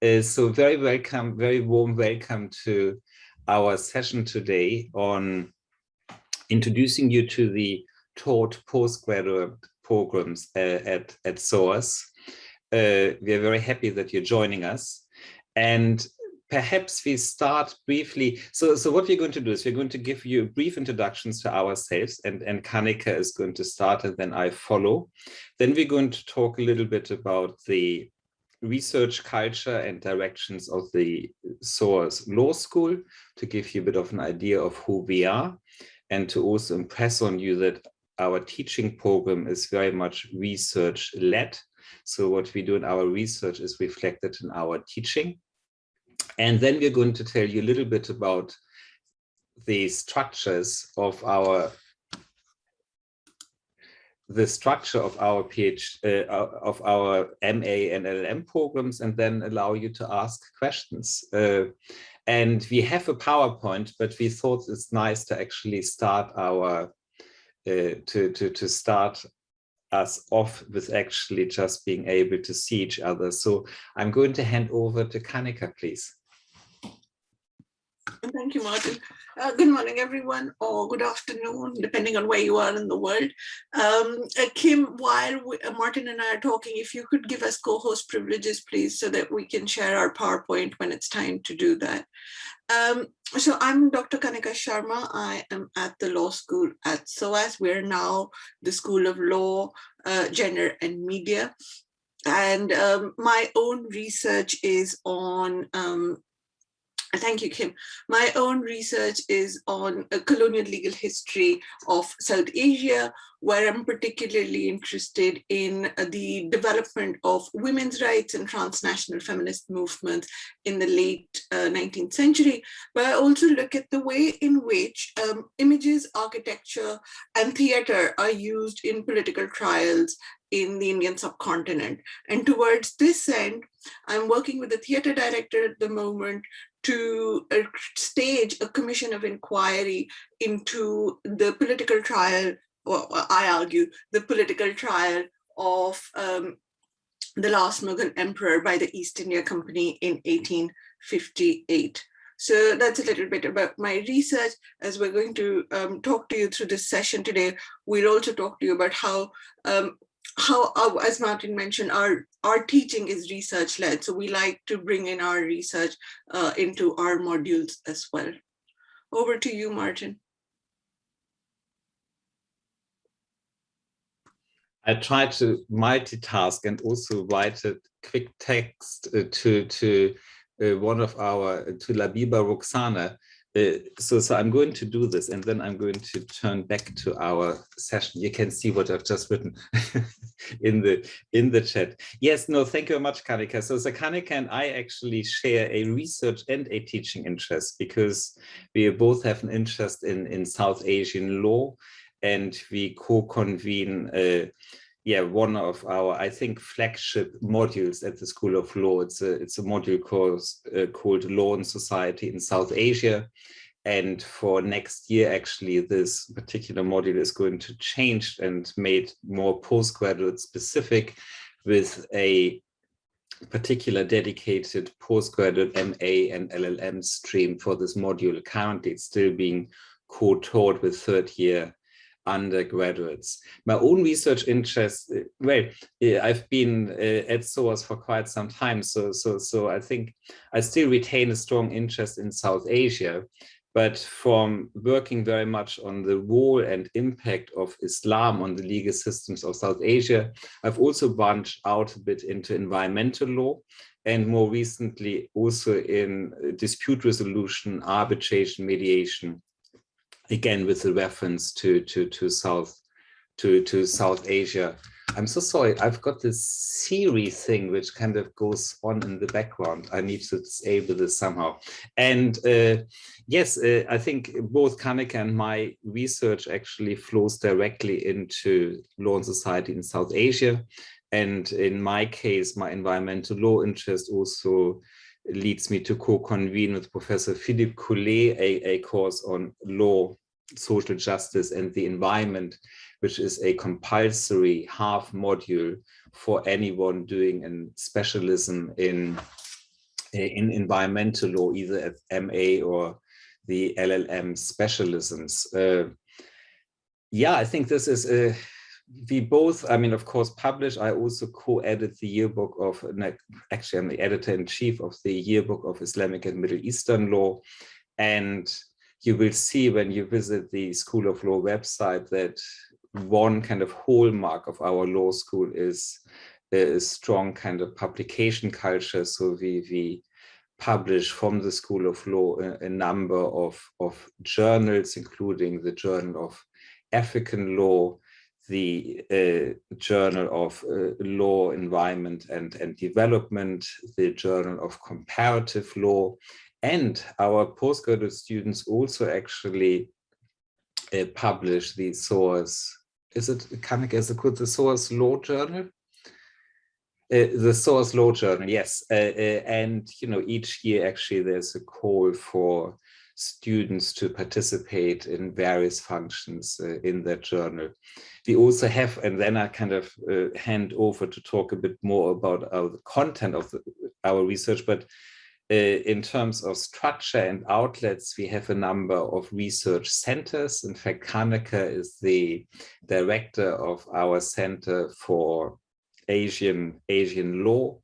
Uh, so very welcome, very warm welcome to our session today on introducing you to the taught postgraduate programs uh, at, at SOAS. Uh, we are very happy that you're joining us. And perhaps we start briefly. So, so what we're going to do is we're going to give you brief introductions to ourselves and, and Kanika is going to start and then I follow. Then we're going to talk a little bit about the research culture and directions of the SOAS Law School to give you a bit of an idea of who we are and to also impress on you that our teaching program is very much research led. So what we do in our research is reflected in our teaching. And then we're going to tell you a little bit about the structures of our the structure of our PhD, uh, of our MA and LLM programs and then allow you to ask questions. Uh, and we have a PowerPoint, but we thought it's nice to actually start our, uh, to, to, to start us off with actually just being able to see each other. So I'm going to hand over to Kanika, please. Thank you, Martin. Uh, good morning, everyone, or good afternoon, depending on where you are in the world. Um, uh, Kim, while we, uh, Martin and I are talking, if you could give us co-host privileges, please, so that we can share our PowerPoint when it's time to do that. Um, so I'm Dr. Kanika Sharma. I am at the law school at SOAS. We're now the School of Law, uh, Gender and Media. And um, my own research is on um, Thank you, Kim. My own research is on a colonial legal history of South Asia, where I'm particularly interested in the development of women's rights and transnational feminist movements in the late uh, 19th century. But I also look at the way in which um, images, architecture, and theater are used in political trials in the Indian subcontinent. And towards this end, I'm working with the theater director at the moment to uh, stage a commission of inquiry into the political trial, I argue, the political trial of um, the last Mughal emperor by the East India Company in 1858. So that's a little bit about my research. As we're going to um, talk to you through this session today, we'll also talk to you about how um, how, uh, as Martin mentioned, our, our teaching is research led. So we like to bring in our research uh, into our modules as well. Over to you, Martin. I try to multitask and also write a quick text uh, to to uh, one of our to Labiba Roxana uh, so, so I'm going to do this and then I'm going to turn back to our session. You can see what I've just written in the in the chat. Yes, no, thank you very much, Kanika. So, so Kanika and I actually share a research and a teaching interest because we both have an interest in, in South Asian law and we co-convene uh, yeah, one of our, I think, flagship modules at the School of Law. It's a, it's a module course, uh, called Law and Society in South Asia. And for next year, actually, this particular module is going to change and made more postgraduate specific with a particular dedicated postgraduate MA and LLM stream for this module. Currently, it's still being co-taught with third year undergraduates. My own research interest, uh, well, uh, I've been uh, at SOAS for quite some time, so, so, so I think I still retain a strong interest in South Asia, but from working very much on the role and impact of Islam on the legal systems of South Asia, I've also branched out a bit into environmental law and more recently also in dispute resolution, arbitration, mediation, again with the reference to to to South to to South Asia. I'm so sorry. I've got this Siri thing which kind of goes on in the background. I need to disable this somehow. And uh, yes, uh, I think both Kanika and my research actually flows directly into law and society in South Asia. And in my case, my environmental law interest also leads me to co-convene with Professor Philippe Cullet a, a course on law, social justice and the environment, which is a compulsory half module for anyone doing a specialism in in environmental law, either at MA or the LLM specialisms. Uh, yeah, I think this is a, we both, I mean, of course, publish. I also co-edit the yearbook of, actually, I'm the editor-in-chief of the yearbook of Islamic and Middle Eastern law. And you will see when you visit the School of Law website that one kind of hallmark of our law school is a strong kind of publication culture. So we, we publish from the School of Law a, a number of, of journals, including the Journal of African Law, the uh, Journal of uh, Law, Environment and, and Development, the Journal of Comparative Law, and our postgraduate students also actually uh, publish the source, is it, can guess it called the SOAS Law Journal? Uh, the SOAS Law Journal, yes. Uh, uh, and, you know, each year actually there's a call for students to participate in various functions uh, in that journal. We also have, and then I kind of uh, hand over to talk a bit more about uh, the content of the, our research, but in terms of structure and outlets, we have a number of research centers. In fact, Kanika is the director of our Center for Asian Asian law.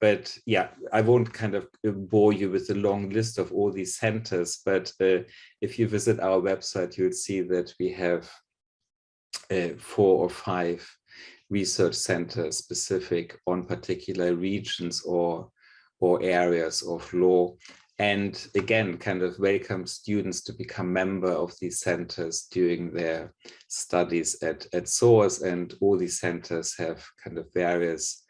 But yeah, I won't kind of bore you with a long list of all these centers, but uh, if you visit our website, you'll see that we have uh, four or five research centers specific on particular regions or or areas of law. And again kind of welcome students to become member of these centers during their studies at at SOAS and all these centers have kind of various uh,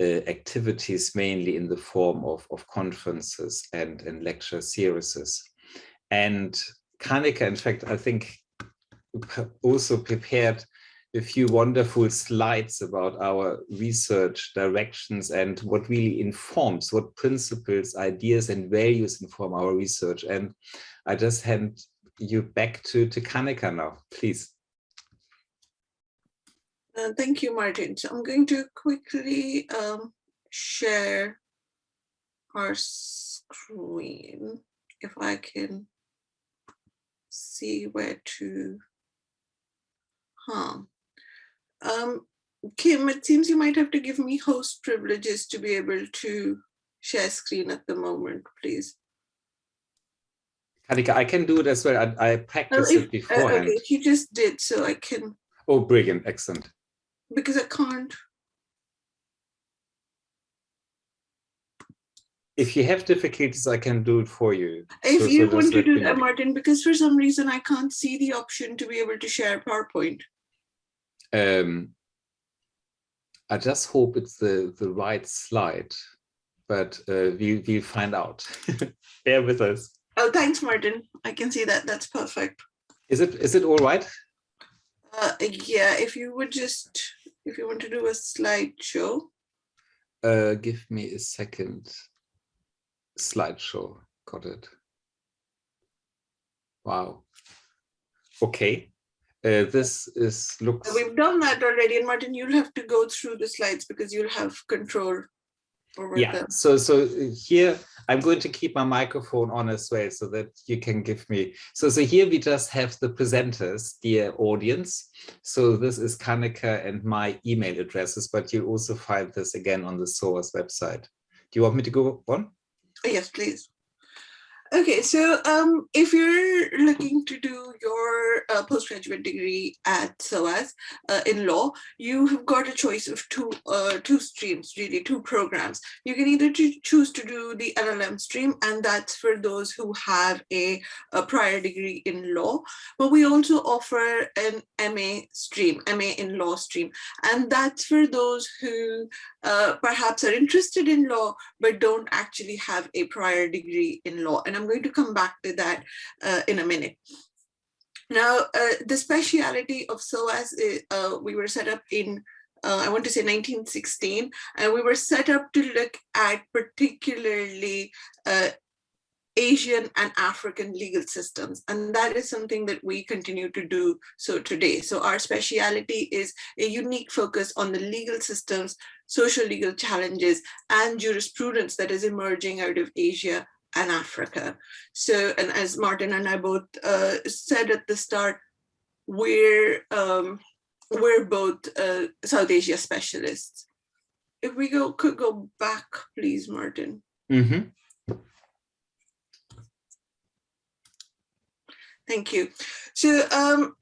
activities mainly in the form of, of conferences and, and lecture series and Kanika in fact I think also prepared a few wonderful slides about our research directions and what really informs, what principles, ideas and values inform our research. And I just hand you back to, to Kanika now, please. Uh, thank you, Martin. So I'm going to quickly um, share our screen, if I can see where to, huh. Um, Kim, it seems you might have to give me host privileges to be able to share screen at the moment, please. Kanika, I can do it as well. I, I practiced if, it beforehand. Uh, okay, you just did, so I can. Oh, brilliant, excellent. Because I can't. If you have difficulties, I can do it for you. If so, you so want to do that, Martin, because for some reason I can't see the option to be able to share PowerPoint. Um, I just hope it's the, the right slide, but uh, we, we'll find out. Bear with us. Oh, thanks, Martin. I can see that. That's perfect. Is it is it all right? Uh, yeah, if you would just, if you want to do a slideshow. Uh, give me a second. Slideshow. Got it. Wow. Okay. Uh, this is looks. We've done that already, and Martin, you'll have to go through the slides because you'll have control yeah. them. So, so uh, here I'm going to keep my microphone on as well, so that you can give me. So, so here we just have the presenters, dear audience. So this is Kanika and my email addresses, but you'll also find this again on the SOAS website. Do you want me to go on? Yes, please. Okay, so um, if you're looking to do your uh, postgraduate degree at SOAS uh, in law, you have got a choice of two uh, two streams, really two programs. You can either choose to do the LLM stream, and that's for those who have a, a prior degree in law. But we also offer an MA stream, MA in law stream, and that's for those who uh, perhaps are interested in law, but don't actually have a prior degree in law. And I'm going to come back to that uh, in a minute. Now, uh, the speciality of SOAS, is, uh, we were set up in, uh, I want to say 1916, and we were set up to look at particularly uh, Asian and African legal systems. And that is something that we continue to do so today. So our speciality is a unique focus on the legal systems, social legal challenges, and jurisprudence that is emerging out of Asia and Africa. So, and as Martin and I both uh, said at the start, we're, um, we're both uh, South Asia specialists. If we go could go back, please, Martin. Mm -hmm. Thank you. So, um,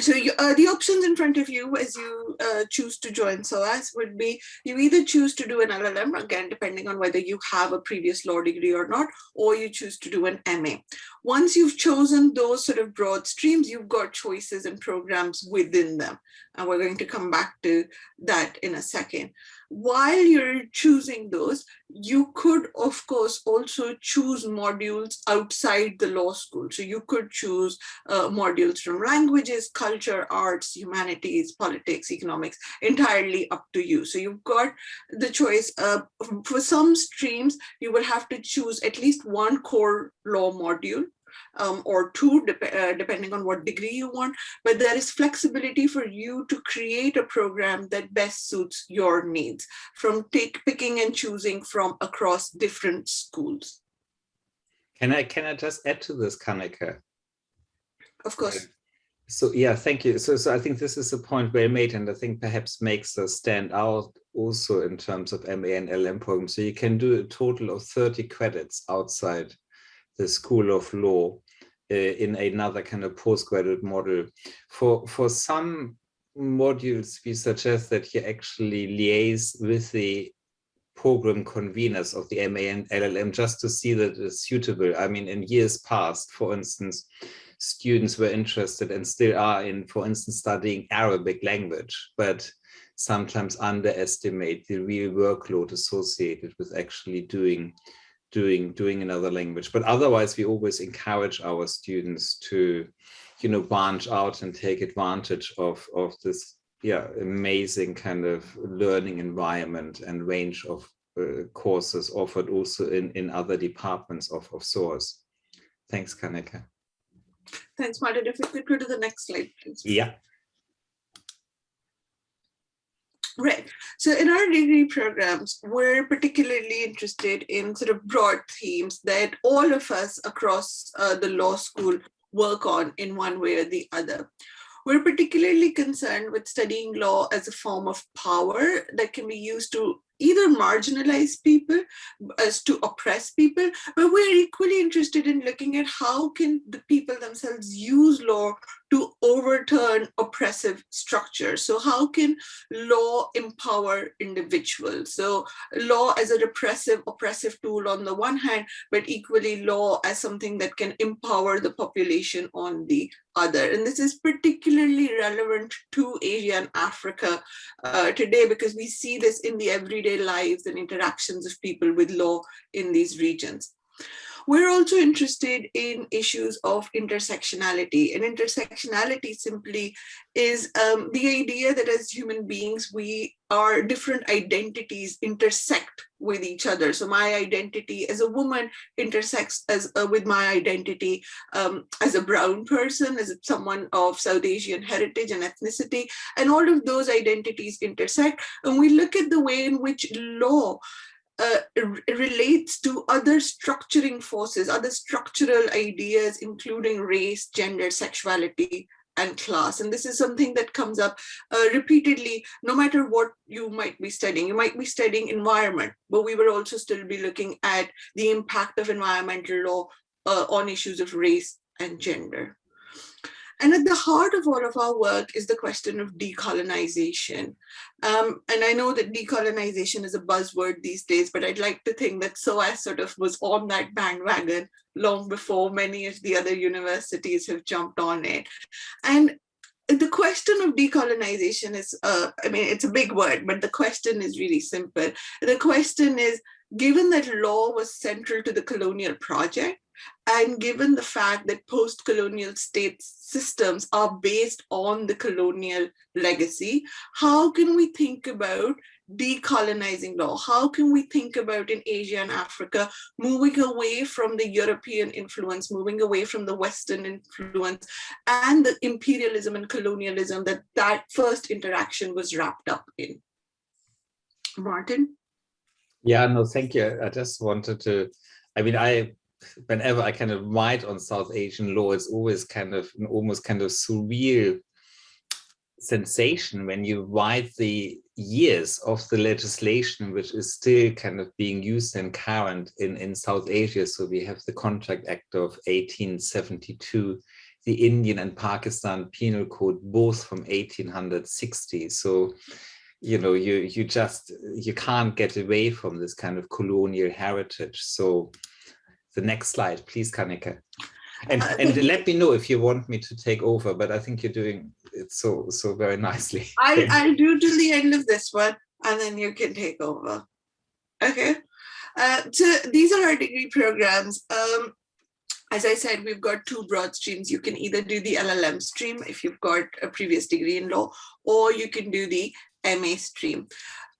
so you, uh, the options in front of you as you uh, choose to join SOAS would be you either choose to do an LLM, again, depending on whether you have a previous law degree or not, or you choose to do an MA. Once you've chosen those sort of broad streams, you've got choices and programs within them. And we're going to come back to that in a second while you're choosing those, you could, of course, also choose modules outside the law school. So you could choose uh, modules from languages, culture, arts, humanities, politics, economics, entirely up to you. So you've got the choice. Uh, for some streams, you will have to choose at least one core law module um, or two, dep uh, depending on what degree you want, but there is flexibility for you to create a program that best suits your needs from take, picking and choosing from across different schools. Can I, can I just add to this, Kanika? Of course. So yeah, thank you. So, so I think this is a point well made, and I think perhaps makes us stand out also in terms of MA and LM programs. So you can do a total of 30 credits outside the School of Law uh, in another kind of postgraduate model. For, for some modules, we suggest that you actually liaise with the program conveners of the MA and LLM just to see that it's suitable. I mean, in years past, for instance, students were interested and still are in, for instance, studying Arabic language, but sometimes underestimate the real workload associated with actually doing doing doing another language. But otherwise we always encourage our students to you know branch out and take advantage of of this yeah amazing kind of learning environment and range of uh, courses offered also in in other departments of of SOAS. Thanks kanika thanks martin. If we could go to the next slide please. Yeah Right. So in our degree programs, we're particularly interested in sort of broad themes that all of us across uh, the law school work on in one way or the other. We're particularly concerned with studying law as a form of power that can be used to either marginalize people as to oppress people, but we're equally interested in looking at how can the people themselves use law to overturn oppressive structures. So how can law empower individuals? So law as a repressive, oppressive tool on the one hand, but equally law as something that can empower the population on the other. And this is particularly relevant to Asia and Africa uh, today because we see this in the everyday lives and interactions of people with law in these regions. We're also interested in issues of intersectionality and intersectionality simply is um, the idea that as human beings, we our different identities intersect with each other. So my identity as a woman intersects as uh, with my identity um, as a brown person, as someone of South Asian heritage and ethnicity, and all of those identities intersect. And we look at the way in which law uh, relates to other structuring forces, other structural ideas, including race, gender, sexuality, and class. And this is something that comes up uh, repeatedly, no matter what you might be studying. You might be studying environment, but we will also still be looking at the impact of environmental law uh, on issues of race and gender. And at the heart of all of our work is the question of decolonization. Um, and I know that decolonization is a buzzword these days, but I'd like to think that SOAS sort of was on that bandwagon long before many of the other universities have jumped on it. And the question of decolonization is, uh, I mean, it's a big word, but the question is really simple. The question is, given that law was central to the colonial project, And given the fact that post-colonial state systems are based on the colonial legacy, how can we think about decolonizing law? How can we think about in Asia and Africa, moving away from the European influence, moving away from the Western influence and the imperialism and colonialism that that first interaction was wrapped up in? Martin? Yeah, no, thank you. I just wanted to, I mean, I, whenever I kind of write on South Asian law, it's always kind of an almost kind of surreal sensation when you write the years of the legislation which is still kind of being used and current in, in South Asia. So we have the Contract Act of 1872, the Indian and Pakistan Penal Code, both from 1860. So, you know, you, you just, you can't get away from this kind of colonial heritage. So the next slide, please, Kanika. And, and let me know if you want me to take over, but I think you're doing it so so very nicely. I, I'll do to the end of this one and then you can take over. Okay. Uh, so these are our degree programs. Um, as I said, we've got two broad streams. You can either do the LLM stream if you've got a previous degree in law, or you can do the MA stream.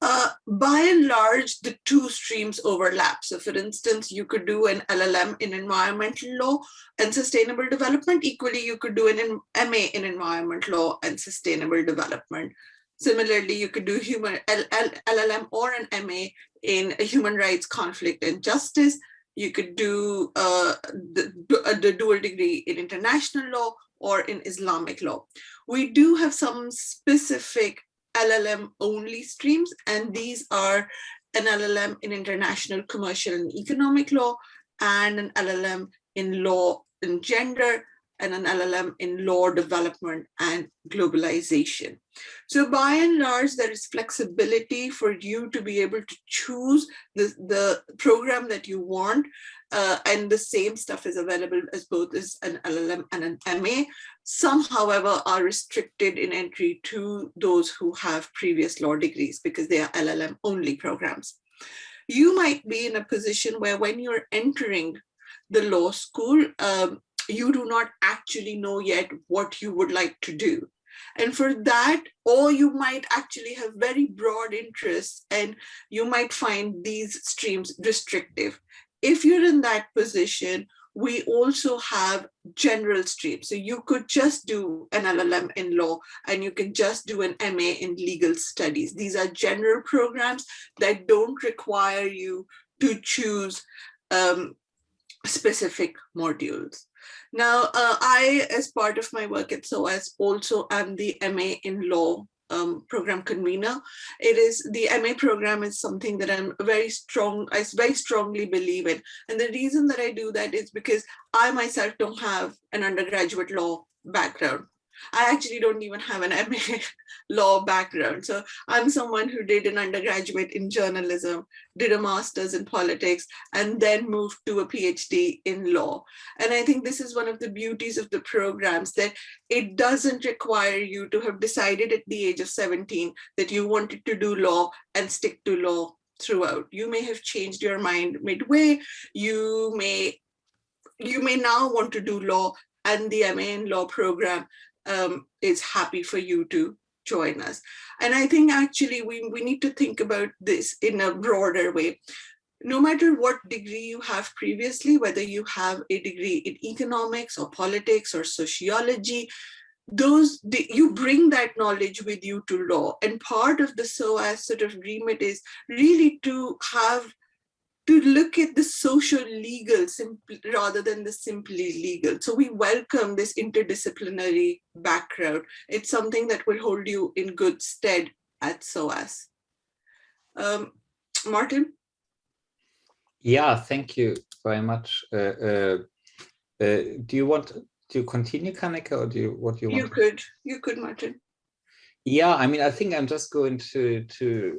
Uh, by and large, the two streams overlap. So for instance, you could do an LLM in environmental law and sustainable development. Equally, you could do an MA in environment law and sustainable development. Similarly, you could do human LLM or an MA in human rights, conflict and justice. You could do uh, the, the dual degree in international law or in Islamic law. We do have some specific LLM only streams, and these are an LLM in international commercial and economic law, and an LLM in law and gender, and an LLM in law development and globalization. So by and large, there is flexibility for you to be able to choose the, the program that you want. Uh, and the same stuff is available as both as an LLM and an MA. Some, however, are restricted in entry to those who have previous law degrees because they are LLM only programs. You might be in a position where when you're entering the law school, um, you do not actually know yet what you would like to do. And for that, or you might actually have very broad interests and you might find these streams restrictive. If you're in that position, we also have general streams. So you could just do an LLM in law and you can just do an MA in legal studies. These are general programs that don't require you to choose um, specific modules. Now, uh, I, as part of my work at SOAS, also am the MA in law um, program convener. It is the MA program is something that I'm very strong, I very strongly believe in. And the reason that I do that is because I myself don't have an undergraduate law background. I actually don't even have an MA law background. So I'm someone who did an undergraduate in journalism, did a master's in politics, and then moved to a PhD in law. And I think this is one of the beauties of the programs that it doesn't require you to have decided at the age of 17 that you wanted to do law and stick to law throughout. You may have changed your mind midway. You may you may now want to do law and the MA in law program um, is happy for you to join us. And I think actually we, we need to think about this in a broader way. No matter what degree you have previously, whether you have a degree in economics or politics or sociology, those you bring that knowledge with you to law and part of the SOAS sort of remit is really to have to look at the social legal simply, rather than the simply legal. So we welcome this interdisciplinary background. It's something that will hold you in good stead at SOAS. Um, Martin? Yeah, thank you very much. Uh, uh, uh, do you want to continue, Kanika, or do you what do you want? You could, you could, Martin. Yeah, I mean, I think I'm just going to to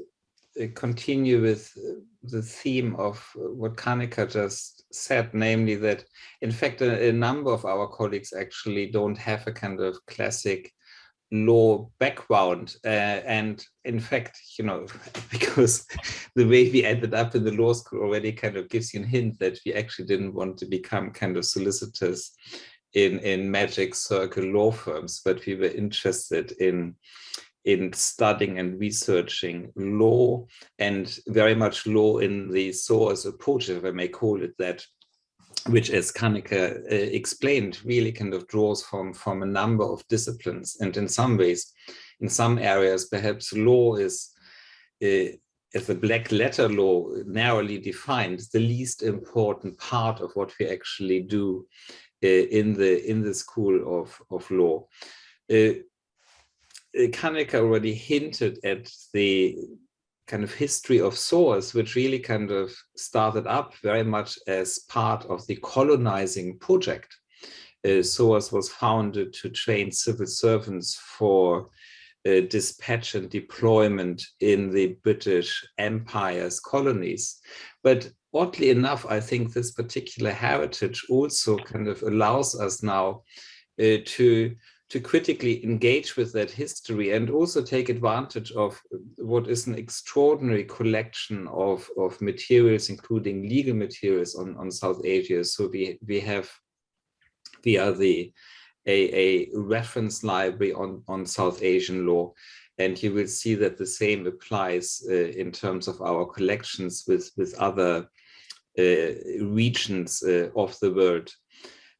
continue with uh, the theme of uh, what Kanika just said, namely that, in fact, a, a, number of our colleagues actually don't have a kind of classic law background uh, and in fact you know because the way we ended up in the law school already kind of gives you a hint that we actually didn't want to become kind of solicitors in in magic circle law firms but we were interested in in studying and researching law and very much law in the SOAS approach if i may call it that which as Kanika uh, explained, really kind of draws from, from a number of disciplines. And in some ways, in some areas, perhaps law is, uh, as a black letter law narrowly defined, the least important part of what we actually do uh, in the in the school of, of law. Uh, uh Kanika already hinted at the kind of history of SOAS, which really kind of started up very much as part of the colonizing project. Uh, SOAS was founded to train civil servants for uh, dispatch and deployment in the British Empire's colonies. But oddly enough, I think this particular heritage also kind of allows us now uh, to to critically engage with that history and also take advantage of what is an extraordinary collection of, of materials, including legal materials on, on South Asia. So we, we have via the a, a reference library on, on South Asian law. And you will see that the same applies uh, in terms of our collections with, with other uh, regions uh, of the world.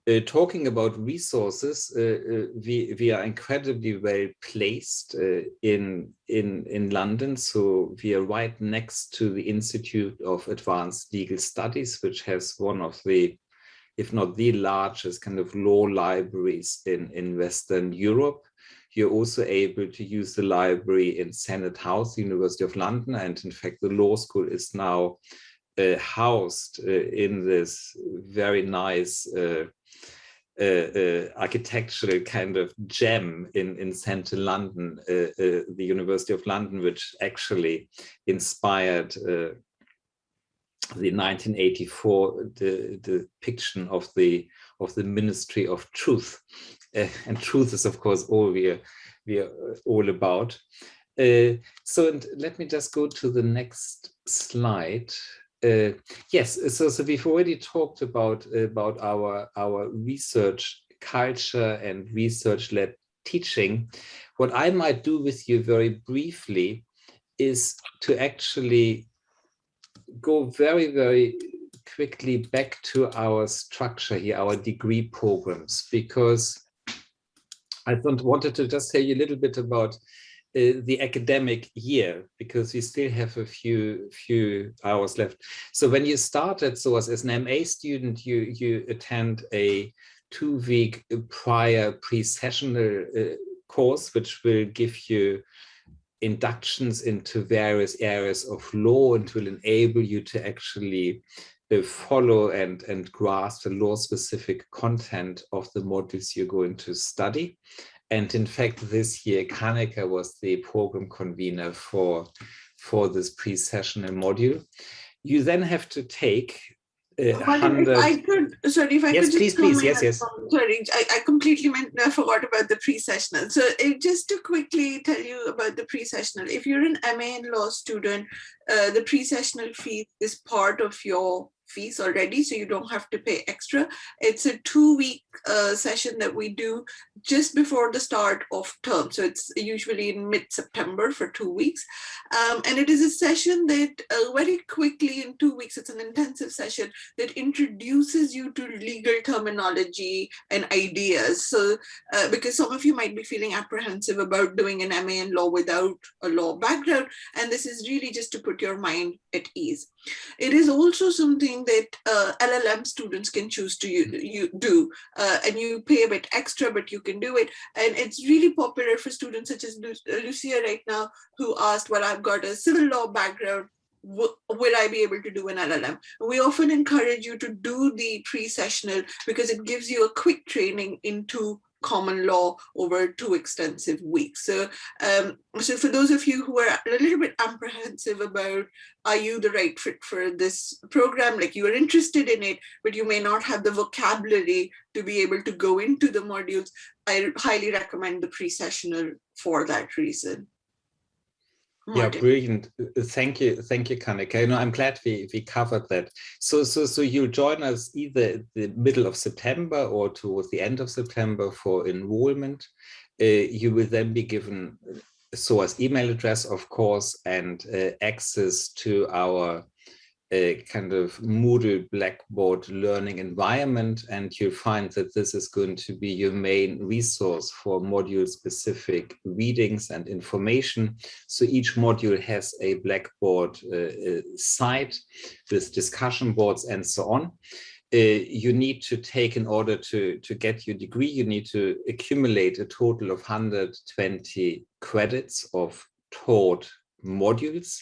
Uh, talking about resources, uh, uh, we, we are incredibly well placed uh, in, in, in London. So we are right next to the Institute of Advanced Legal Studies, which has one of the, if not the largest kind of law libraries in, in Western Europe. You're also able to use the library in Senate House, University of London. And in fact, the law school is now uh, housed uh, in this very nice uh, uh, uh, architectural kind of gem in, in central London, uh, the University of London, which actually inspired the 1984 the, the depiction of the of the Ministry of Truth, and truth is of course all we are we are all about. Uh, so and let me just go to the next slide. Uh, yes, so, so we've already talked about, about our, our research culture and research-led teaching. What I might do with you very briefly is to actually go very, very quickly back to our structure here, our degree programs, because I wanted to just tell you a little bit about uh, the academic year because we still have a few few hours left. So when you start at SOAS as an MA student, you you attend a two-week prior pre-sessional uh, course, which will give you inductions into various areas of law and will enable you to actually uh, follow and, and grasp the law-specific content of the modules you're going to study. And in fact, this year, Kanika was the program convener for, for this pre-sessional module. You then have to take uh, I could, sorry, if I yes, could please, please, yes, yes. Sorry, I, I completely meant, I forgot about the pre-sessional. So uh, just to quickly tell you about the pre-sessional, if you're an MA in law student, uh, the pre-sessional fee is part of your fees already, so you don't have to pay extra. It's a two week uh, session that we do just before the start of term. So it's usually in mid-September for two weeks. Um, and it is a session that uh, very quickly in two weeks, it's an intensive session that introduces you to legal terminology and ideas. So uh, because some of you might be feeling apprehensive about doing an MA in law without a law background. And this is really just to put your mind at ease. It is also something that uh, LLM students can choose to you, you do, uh, and you pay a bit extra, but you can do it. And it's really popular for students such as uh, Lucia right now, who asked, well, I've got a civil law background, will I be able to do an LLM? We often encourage you to do the pre-sessional because it gives you a quick training into common law over two extensive weeks. So, um, so for those of you who are a little bit apprehensive about, are you the right fit for this program? Like you are interested in it, but you may not have the vocabulary to be able to go into the modules. I highly recommend the pre-sessional for that reason. Yeah, brilliant. Thank you, thank you, Kanika. You know, I'm glad we we covered that. So, so, so you'll join us either the middle of September or towards the end of September for enrollment. Uh, you will then be given SOAS email address, of course, and uh, access to our a kind of Moodle Blackboard learning environment, and you'll find that this is going to be your main resource for module-specific readings and information. So each module has a Blackboard uh, uh, site with discussion boards and so on. Uh, you need to take in order to, to get your degree, you need to accumulate a total of 120 credits of taught modules.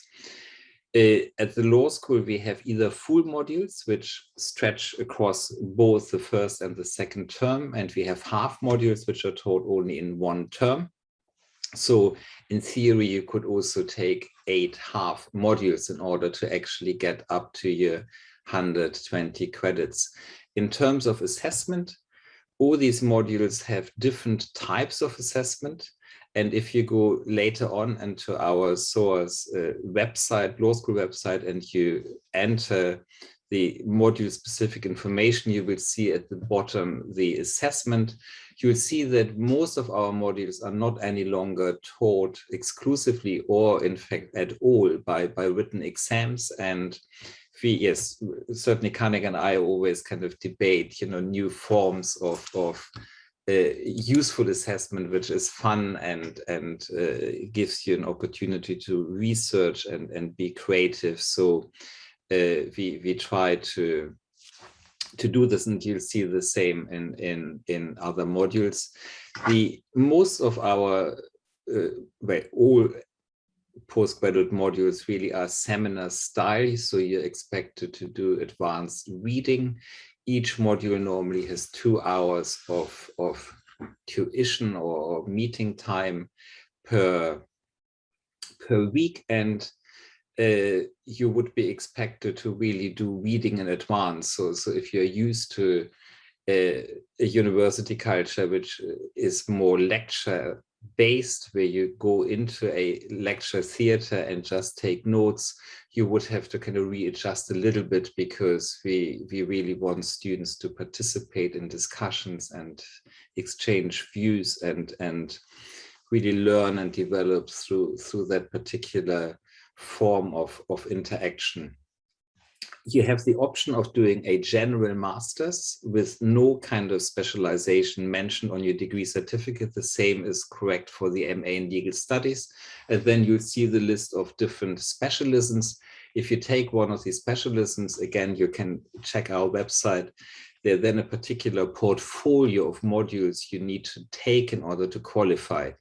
Uh, at the law school, we have either full modules, which stretch across both the first and the second term, and we have half modules, which are taught only in one term. So in theory, you could also take eight half modules in order to actually get up to your 120 credits. In terms of assessment, all these modules have different types of assessment. And if you go later on into our SOAS uh, website, law school website, and you enter the module specific information, you will see at the bottom the assessment. You will see that most of our modules are not any longer taught exclusively or in fact at all by, by written exams. And we, yes, certainly Kanik and I always kind of debate, you know, new forms of, of useful assessment, which is fun and and uh, gives you an opportunity to research and and be creative. So uh, we we try to to do this, and you'll see the same in in in other modules. The most of our uh, well, all postgraduate modules really are seminar style, so you're expected to do advanced reading each module normally has two hours of, of tuition or meeting time per, per week. And uh, you would be expected to really do reading in advance. So, so if you're used to uh, a university culture, which is more lecture based where you go into a lecture theater and just take notes, you would have to kind of readjust a little bit because we, we really want students to participate in discussions and exchange views and, and really learn and develop through, through that particular form of, of interaction you have the option of doing a general master's with no kind of specialization mentioned on your degree certificate. The same is correct for the MA in legal studies. And then you'll see the list of different specialisms. If you take one of these specialisms, again, you can check our website. There then a particular portfolio of modules you need to take in order to qualify.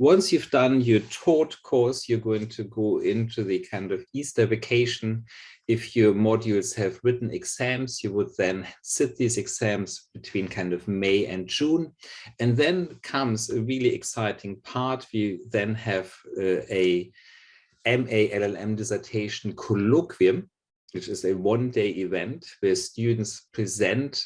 Once you've done your taught course, you're going to go into the kind of Easter vacation if your modules have written exams, you would then sit these exams between kind of May and June. And then comes a really exciting part. We then have uh, a MA LLM dissertation colloquium, which is a one-day event where students present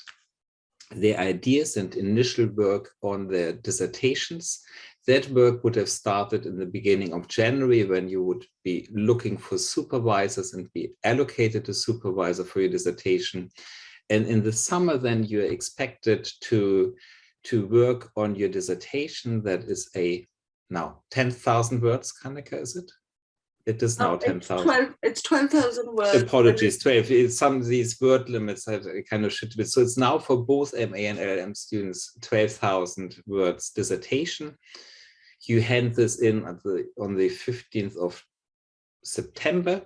their ideas and initial work on their dissertations that work would have started in the beginning of January when you would be looking for supervisors and be allocated a supervisor for your dissertation. And in the summer, then you're expected to, to work on your dissertation that is a now 10,000 words, Kanika, is it? It is now 10,000. It's 12,000 12, words. Apologies, 12. Eh, some of these word limits have eh, kind of shit with. So it's now for both MA and LLM students, 12,000 words dissertation you hand this in the, on the 15th of September.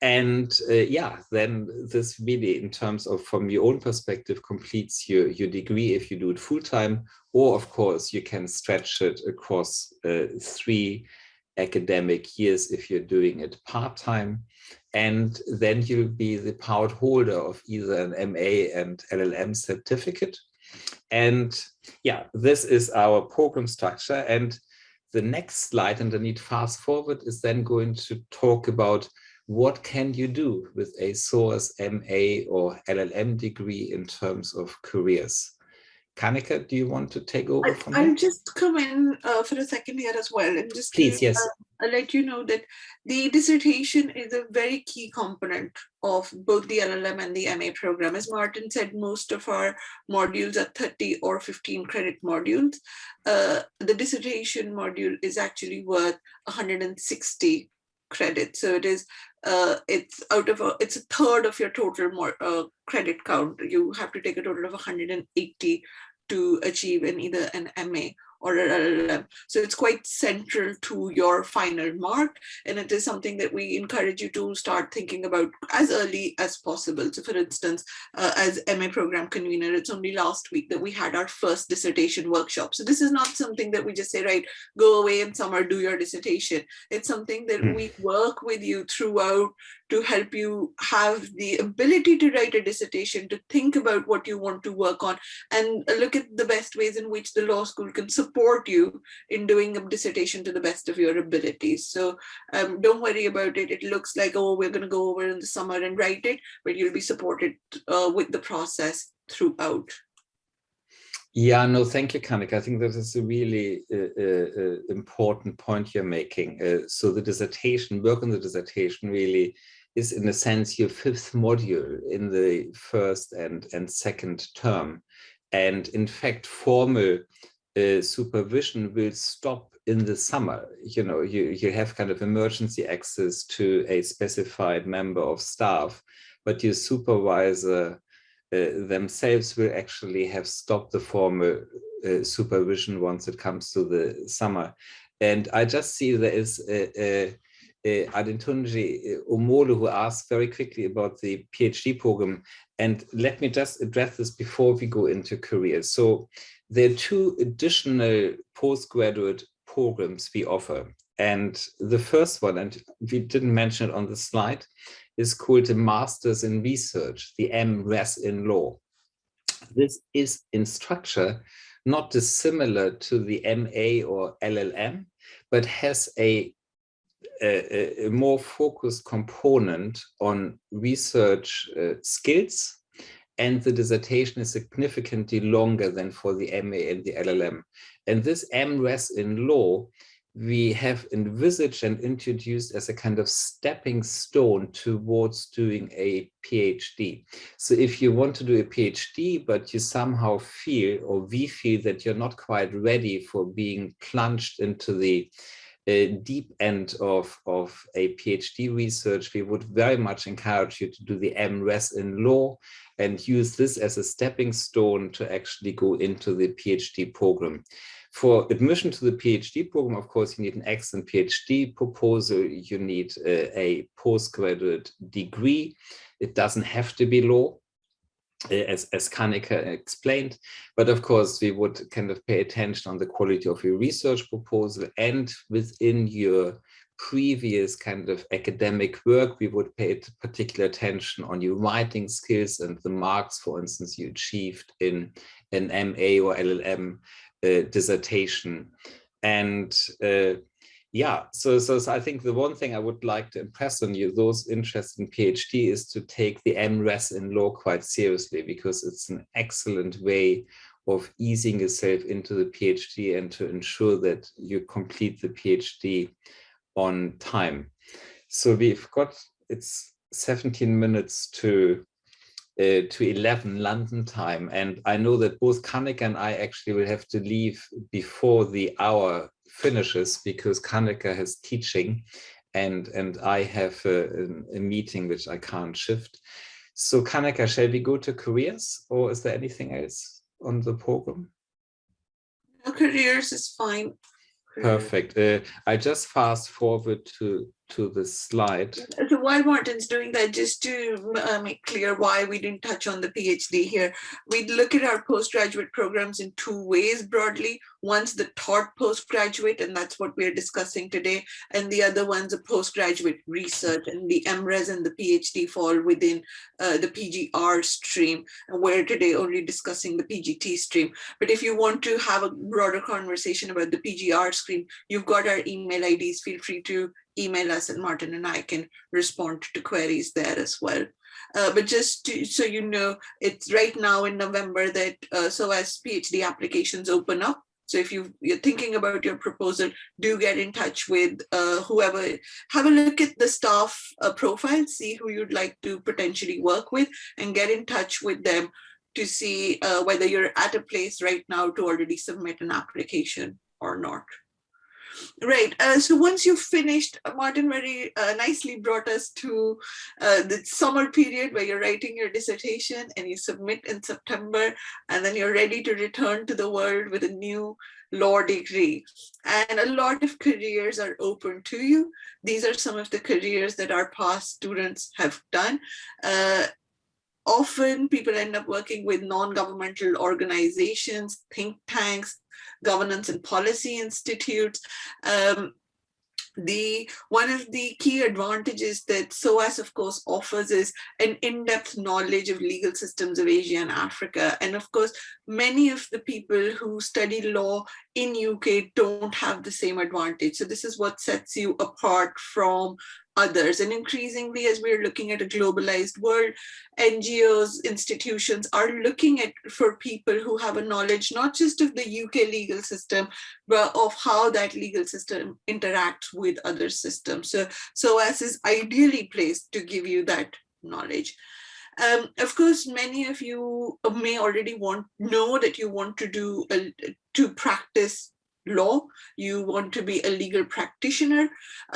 And uh, yeah, then this really, in terms of from your own perspective, completes your, your degree if you do it full time, or of course, you can stretch it across uh, three academic years if you're doing it part time. And then you'll be the proud holder of either an MA and LLM certificate And yeah, this is our program structure. And the next slide underneath fast forward is then going to talk about what can you do with a SOAS MA or LLM degree in terms of careers. Kanika, do you want to take over I, from I'll here? just come in uh, for a second here as well and just Please, to, yes. uh, I'll let you know that the dissertation is a very key component of both the LLM and the MA program. As Martin said, most of our modules are 30 or 15 credit modules. Uh, the dissertation module is actually worth 160 credits. So it is uh, it's out of a, it's a third of your total more, uh, credit count. You have to take a total of 180 to achieve in either an MA or. So it's quite central to your final mark. And it is something that we encourage you to start thinking about as early as possible. So for instance, uh, as MA program convener, it's only last week that we had our first dissertation workshop. So this is not something that we just say, right, go away in summer, do your dissertation. It's something that Hmm. we work with you throughout to help you have the ability to write a dissertation, to think about what you want to work on, and look at the best ways in which the law school can support you in doing a dissertation to the best of your abilities. So um, don't worry about it. It looks like, oh, we're going to go over in the summer and write it, but you'll be supported uh, with the process throughout. Yeah, no, thank you, Kanika. I think that is a really uh, uh, uh, important point you're making. Uh, so the dissertation, work on the dissertation really is in a sense your fifth module in the first and, and second term. And in fact, formal uh, supervision will stop in the summer. You know, you, you have kind of emergency access to a specified member of staff, but your supervisor uh, themselves will actually have stopped the formal uh, supervision once it comes to the summer. And I just see there is a, a, a Adetunji Omolo who asked very quickly about the PhD program. And let me just address this before we go into careers. So there are two additional postgraduate programs we offer. And the first one, and we didn't mention it on the slide, is called the Masters in Research, the MRes in Law. This is in structure not dissimilar to the MA or LLM, but has a, a, a more focused component on research uh, skills and the dissertation is significantly longer than for the MA and the LLM. And this MRes in law we have envisaged and introduced as a kind of stepping stone towards doing a PhD. So if you want to do a PhD, but you somehow feel or we feel that you're not quite ready for being plunged into the uh, deep end of, of a PhD research, we would very much encourage you to do the MRes in law and use this as a stepping stone to actually go into the PhD program. For admission to the PhD program, of course, you need an excellent PhD proposal. You need a, a postgraduate degree. It doesn't have to be law, as, as Kanika explained. But of course, we would kind of pay attention on the quality of your research proposal and within your previous kind of academic work, we would pay particular attention on your writing skills and the marks, for instance, you achieved in an MA or LLM uh, dissertation. And uh, yeah, so, so, so I think the one thing I would like to impress on you, those interested in PhD, is to take the MRes in law quite seriously because it's an excellent way of easing yourself into the PhD and to ensure that you complete the PhD on time. So we've got, it's 17 minutes to uh, to 11 London time. And I know that both Kanika and I actually will have to leave before the hour finishes because Kanika has teaching and, and I have a, a meeting which I can't shift. So Kanika, shall we go to careers or is there anything else on the program? No, careers is fine. Perfect. Uh, I just fast forward to to the slide. So while Martin's doing that, just to uh, make clear why we didn't touch on the PhD here, we look at our postgraduate programs in two ways broadly. One's the taught postgraduate, and that's what we're discussing today. And the other one's a postgraduate research, and the MRes and the PhD fall within uh, the PGR stream. And we're today only discussing the PGT stream. But if you want to have a broader conversation about the PGR stream, you've got our email IDs. Feel free to email us and Martin and I can respond to queries there as well. Uh, but just to, so you know, it's right now in November that uh, SOAS PhD applications open up. So if you, you're thinking about your proposal, do get in touch with uh, whoever, have a look at the staff uh, profile, see who you'd like to potentially work with and get in touch with them to see uh, whether you're at a place right now to already submit an application or not. Right. Uh, so once you've finished, uh, Martin very uh, nicely brought us to uh, the summer period where you're writing your dissertation and you submit in September, and then you're ready to return to the world with a new law degree. And a lot of careers are open to you. These are some of the careers that our past students have done. Uh, often people end up working with non-governmental organizations, think tanks, governance and policy institutes. Um, the one of the key advantages that SOAS of course offers is an in-depth knowledge of legal systems of Asia and Africa and of course many of the people who study law in UK don't have the same advantage so this is what sets you apart from others. And increasingly, as we're looking at a globalized world, NGOs, institutions are looking at for people who have a knowledge, not just of the UK legal system, but of how that legal system interacts with other systems. So SOAS is ideally placed to give you that knowledge. Um, of course, many of you may already want know that you want to do a, to practice law, you want to be a legal practitioner.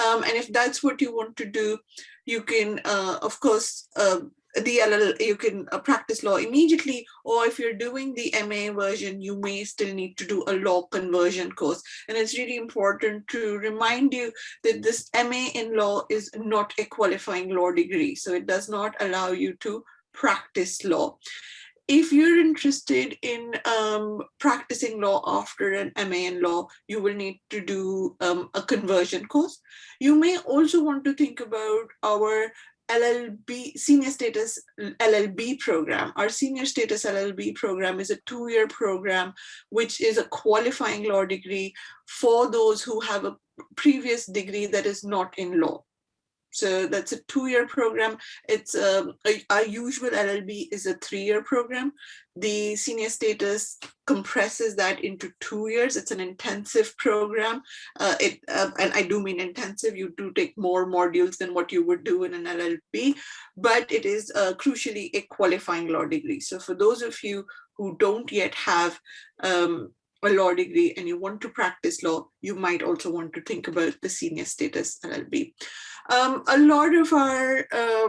Um, and if that's what you want to do, you can, uh, of course, uh, the LL, you can uh, practice law immediately, or if you're doing the MA version, you may still need to do a law conversion course. And it's really important to remind you that this MA in law is not a qualifying law degree. So it does not allow you to practice law if you're interested in um, practicing law after an MA in law, you will need to do um, a conversion course. You may also want to think about our LLB, senior status LLB program. Our senior status LLB program is a two-year program, which is a qualifying law degree for those who have a previous degree that is not in law. So that's a two-year program. It's um, our usual LLB is a three-year program. The senior status compresses that into two years. It's an intensive program. Uh, it uh, and I do mean intensive. You do take more modules than what you would do in an LLB, but it is uh, crucially a qualifying law degree. So for those of you who don't yet have um, a law degree and you want to practice law, you might also want to think about the senior status LLB. Um, a lot of our uh,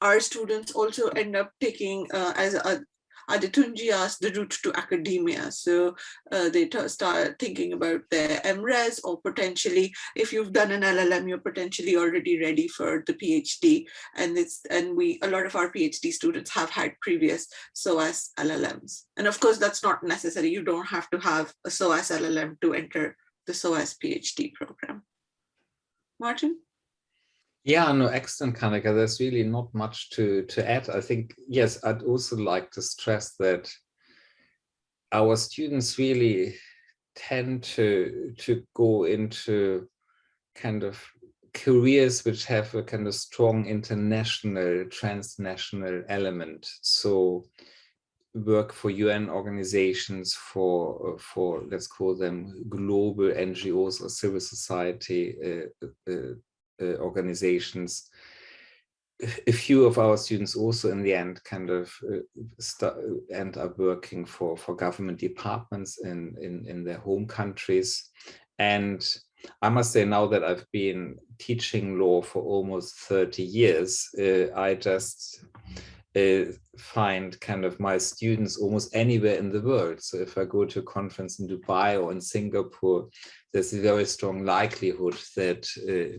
our students also end up taking uh, as a Adetunji asked the route to academia. So uh, they start thinking about their MRes or potentially, if you've done an LLM, you're potentially already ready for the PhD. And it's and we a lot of our PhD students have had previous SOAS LLMs. And of course, that's not necessary. You don't have to have a SOAS LLM to enter the SOAS PhD program. Martin? Yeah, no, excellent, Kanika. There's really not much to, to add. I think, yes, I'd also like to stress that our students really tend to, to go into kind of careers which have a kind of strong international, transnational element. So work for UN organizations, for, for let's call them global NGOs or civil society uh, uh, organizations. A few of our students also in the end kind of uh, end up working for, for government departments in, in, in their home countries. And I must say now that I've been teaching law for almost 30 years, uh, I just uh, find kind of my students almost anywhere in the world. So if I go to a conference in Dubai or in Singapore, there's a very strong likelihood that uh,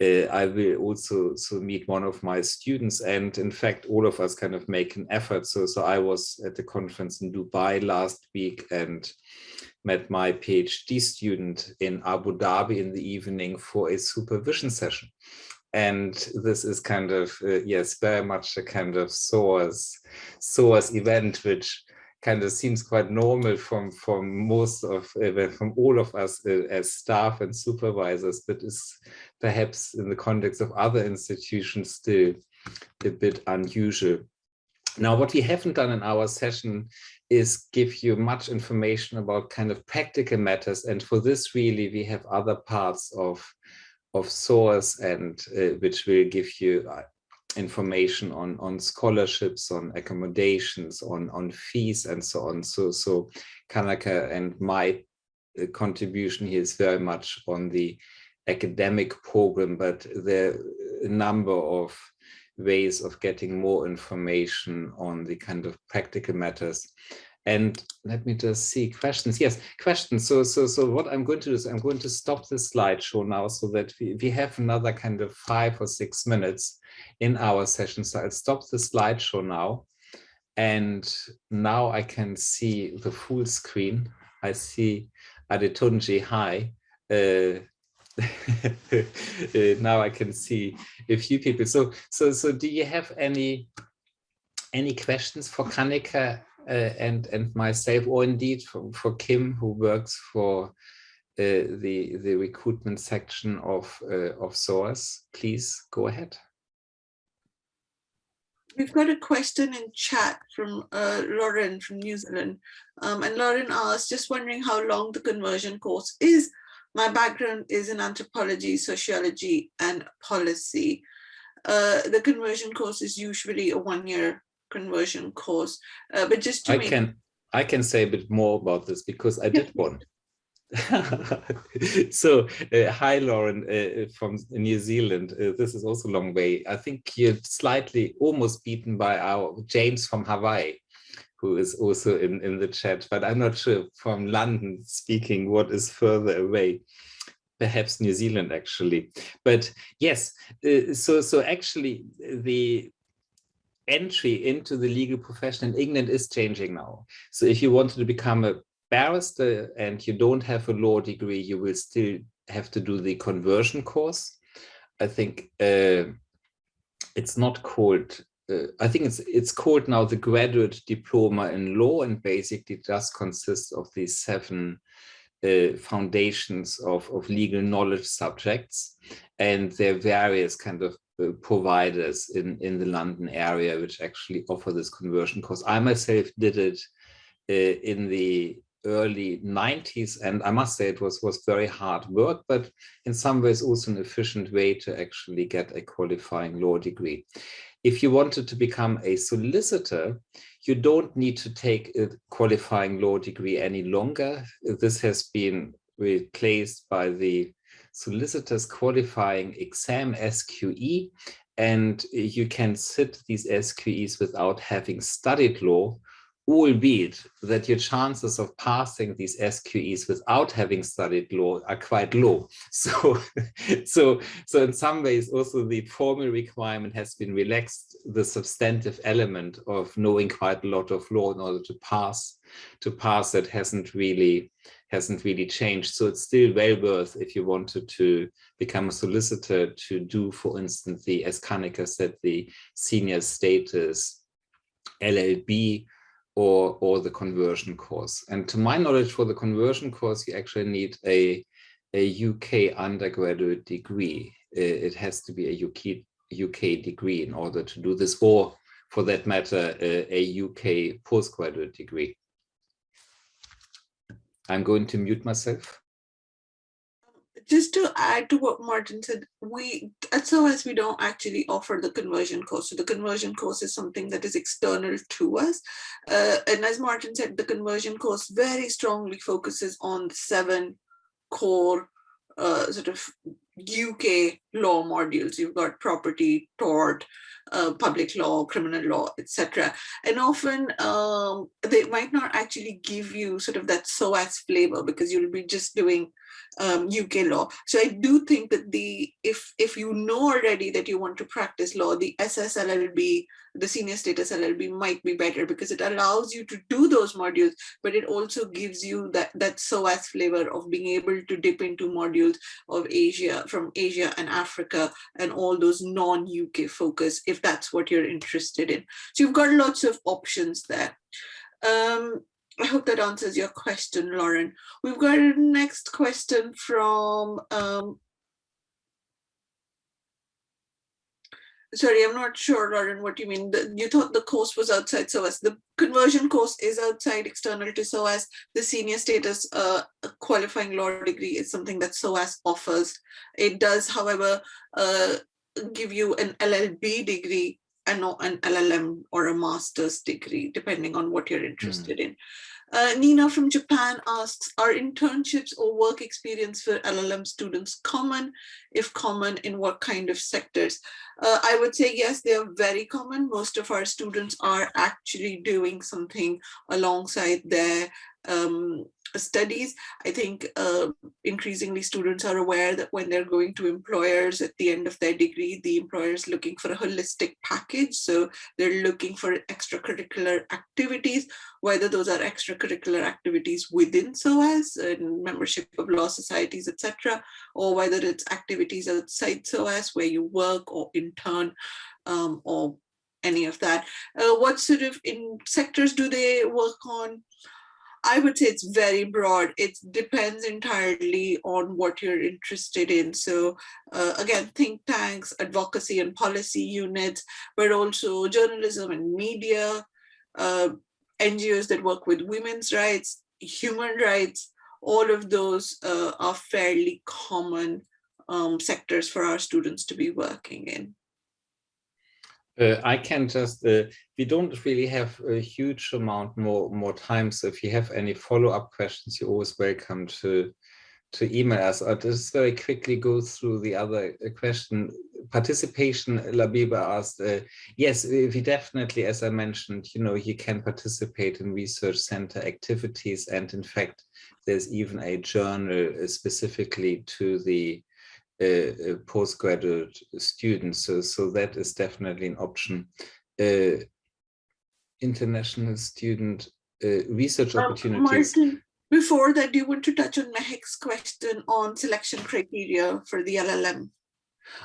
uh, I will also so meet one of my students and in fact all of us kind of make an effort. So so I was at the conference in Dubai last week and met my PhD student in Abu Dhabi in the evening for a supervision session. And this is kind of uh, yes very much a kind of SOAS SOAS event which kind of seems quite normal from from most of uh, from all of us uh, as staff and supervisors but is perhaps in the context of other institutions still a bit unusual. Now what we haven't done in our session is give you much information about kind of practical matters and for this really we have other parts of of SOAS and uh, which will give you uh, information on on scholarships on accommodations on on fees and so on. So so Kanika and my uh, contribution here is very much on the academic program but there are a number of ways of getting more information on the kind of practical matters and let me just see questions. Yes, questions. So, so, so what I'm going to do is I'm going to stop the slideshow now so that we, we have another kind of five or six minutes in our session. So I'll stop the slideshow now. And now I can see the full screen. I see Adetunji, hi. Uh, uh, now I can see a few people. So, so, so do you have any any questions for Kanika and and myself, or indeed for, for Kim, who works for uh, the the recruitment section of uh, of SOAS. Please go ahead. We've got a question in chat from uh, Lauren from New Zealand. Um, and Lauren asked, just wondering how long the conversion course is. My background is in anthropology, sociology, and policy. Uh, the conversion course is usually a one-year conversion course. Uh, but just to I can I can say a bit more about this because I did one. so uh, hi Lauren uh, from New Zealand uh, this is also a long way I think you're slightly almost beaten by our James from Hawaii who is also in in the chat but I'm not sure from London speaking what is further away perhaps New Zealand actually but yes uh, so so actually the entry into the legal profession in England is changing now. So if you wanted to become a barrister and you don't have a law degree, you will still have to do the conversion course. I think uh, it's not called, uh, I think it's it's called now the graduate diploma in law and basically just consists of these seven uh, foundations of, of legal knowledge subjects. And there are various kind of providers in, in the London area which actually offer this conversion course. I myself did it uh, in the early 90s and I must say it was was very hard work but in some ways also an efficient way to actually get a qualifying law degree. If you wanted to become a solicitor, you don't need to take a qualifying law degree any longer. This has been replaced by the solicitors qualifying exam SQE and you can sit these SQEs without having studied law, albeit that your chances of passing these SQEs without having studied law are quite low. So, so, so in some ways also the formal requirement has been relaxed. The substantive element of knowing quite a lot of law in order to pass, to pass it hasn't really hasn't really changed. So it's still well worth if you wanted to become a solicitor to do, for instance, the, as Kanika said, the senior status LLB or, or the conversion course. And to my knowledge, for the conversion course, you actually need a, a UK undergraduate degree. It has to be a UK, UK degree in order to do this, or for that matter, a, a UK postgraduate degree. I'm going to mute myself. Just to add to what Martin said, we at SOAS we don't actually offer the conversion course. So the conversion course is something that is external to us. Uh, and as Martin said, the conversion course very strongly focuses on the seven core uh, sort of UK law modules. You've got property, tort, uh, public law, criminal law, etc. And often um, they might not actually give you sort of that SOAS flavor because you'll be just doing um, UK law. So I do think that the if if you know already that you want to practice law, the SSLLB, the senior status LLB might be better because it allows you to do those modules, but it also gives you that that SOAS flavor of being able to dip into modules of Asia from Asia and Africa and all those non-UK focus if that's what you're interested in. So you've got lots of options there. Um, I hope that answers your question, Lauren. We've got a next question from, um, sorry, I'm not sure, Lauren, what you mean. The, you thought the course was outside SOAS. The conversion course is outside external to SOAS. The senior status uh, qualifying law degree is something that SOAS offers. It does, however, uh, give you an LLB degree and not an LLM or a master's degree, depending on what you're interested mm. in. Uh, Nina from Japan asks, are internships or work experience for LLM students common? If common, in what kind of sectors? Uh, I would say yes, they are very common. Most of our students are actually doing something alongside their um, studies, I think uh, increasingly students are aware that when they're going to employers at the end of their degree, the employer is looking for a holistic package. So they're looking for extracurricular activities, whether those are extracurricular activities within SOAS and membership of law societies, etc., or whether it's activities outside SOAS where you work or intern um, or any of that. Uh, what sort of in sectors do they work on? I would say it's very broad. It depends entirely on what you're interested in. So uh, again, think tanks, advocacy and policy units, but also journalism and media, uh, NGOs that work with women's rights, human rights, all of those uh, are fairly common um, sectors for our students to be working in. Uh, I can just, uh, we don't really have a huge amount more, more time. So if you have any follow-up questions, you're always welcome to, to email us. I'll just very quickly go through the other uh, question. Participation, Labiba asked, uh, yes, we definitely, as I mentioned, you know, you can participate in research center activities. And in fact, there's even a journal uh, specifically to the uh, postgraduate students. So, so that is definitely an option. Uh, international student uh, research um, opportunities. Martin, before that, do you want to touch on Mehek's question on selection criteria for the LLM?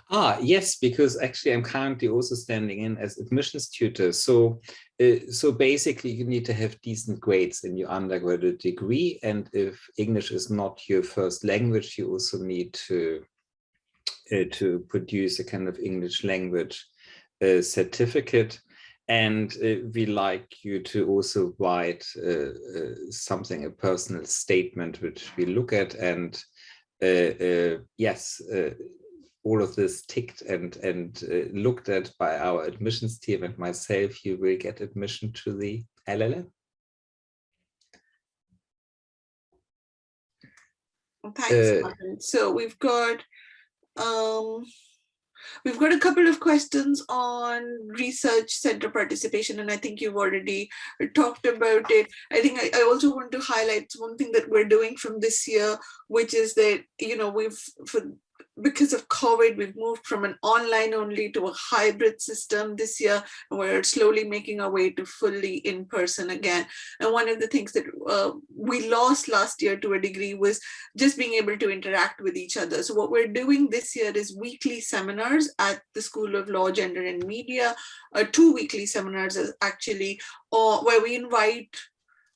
Ah, yes, because actually I'm currently also standing in as admissions tutor. So, uh, so basically you need to have decent grades in your undergraduate degree. And if English is not your first language, you also need to uh, to produce a kind of English language uh, certificate. And uh, we like you to also write uh, uh, something, a personal statement, which we look at. And uh, yes, all of this ticked and, and looked at by our admissions team and myself, you will get admission to the LLM. Thanks, So we've got um, we've got a couple of questions on research center participation, and I think you've already talked about it. I think I, I also want to highlight one thing that we're doing from this year, which is that, you know, we've, for because of COVID, we've moved from an online only to a hybrid system this year, and we're slowly making our way to fully in person again. And one of the things that uh, we lost last year to a degree was just being able to interact with each other. So what we're doing this year is weekly seminars at the School of Law, Gender and Media, uh, two weekly seminars actually, or where we invite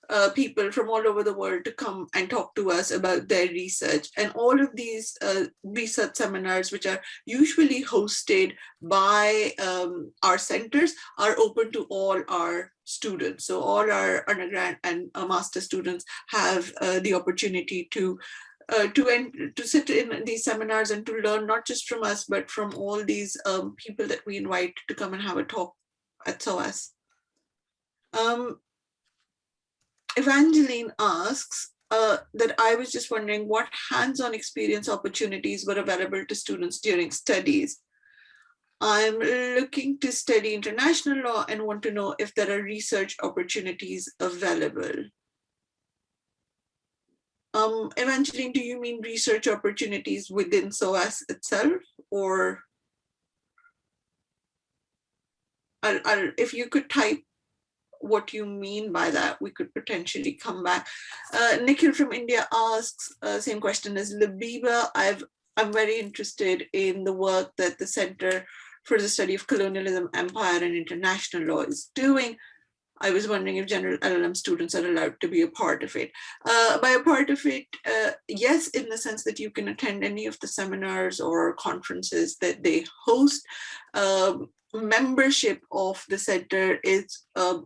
uh, people from all over the world to come and talk to us about their research. And all of these uh, research seminars, which are usually hosted by um, our centers, are open to all our students. So all our undergrad and uh, master students have uh, the opportunity to uh, to end, to sit in these seminars and to learn not just from us, but from all these um, people that we invite to come and have a talk at SOAS. Um, Evangeline asks uh, that I was just wondering what hands-on experience opportunities were available to students during studies. I'm looking to study international law and want to know if there are research opportunities available. Um, Evangeline, do you mean research opportunities within SOAS itself or I'll, I'll, if you could type what you mean by that, we could potentially come back. Uh, Nikhil from India asks, uh, same question as Labiba. I've, I'm very interested in the work that the Center for the Study of Colonialism, Empire and International Law is doing. I was wondering if general LLM students are allowed to be a part of it. Uh, by a part of it, uh, yes, in the sense that you can attend any of the seminars or conferences that they host. Um, membership of the center is uh,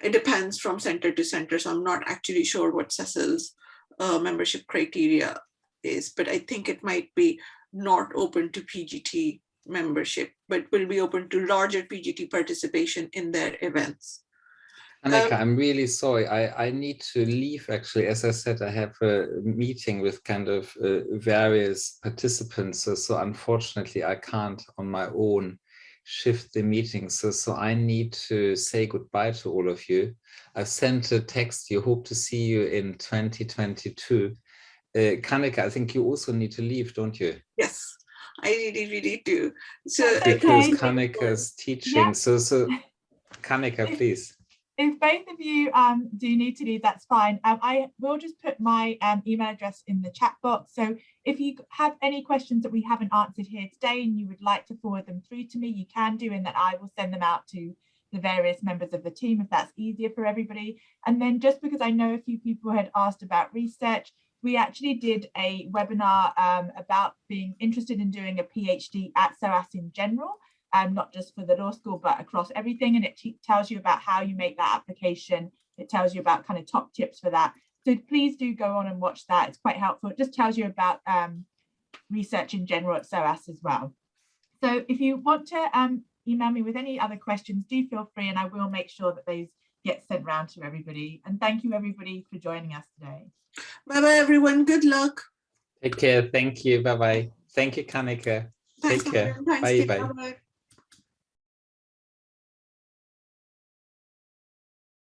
it depends from center to center. So I'm not actually sure what Cecil's uh, membership criteria is, but I think it might be not open to PGT membership, but will be open to larger PGT participation in their events. Annika, um, I'm really sorry. I, I need to leave actually. As I said, I have a meeting with kind of uh, various participants. So, so unfortunately, I can't on my own shift the meeting. So, so I need to say goodbye to all of you. I've sent a text. You hope to see you in 2022. Uh, Kanika, I think you also need to leave, don't you? Yes, I really, really do. So because okay. Kanika's teaching. Yeah. So, so Kanika, please if both of you um, do need to leave, that's fine. Um, I will just put my um, email address in the chat box. So if you have any questions that we haven't answered here today and you would like to forward them through to me, you can do, and that I will send them out to the various members of the team if that's easier for everybody. And then just because I know a few people had asked about research, we actually did a webinar um, about being interested in doing a PhD at SOAS in general um, not just for the law school, but across everything. And it tells you about how you make that application. It tells you about kind of top tips for that. So please do go on and watch that. It's quite helpful. It just tells you about um, research in general at SOAS as well. So if you want to um, email me with any other questions, do feel free and I will make sure that those get sent round to everybody. And thank you everybody for joining us today. Bye-bye everyone. Good luck. Take care. Thank you. Bye-bye. Thank you, Kanika. Take care. Bye-bye.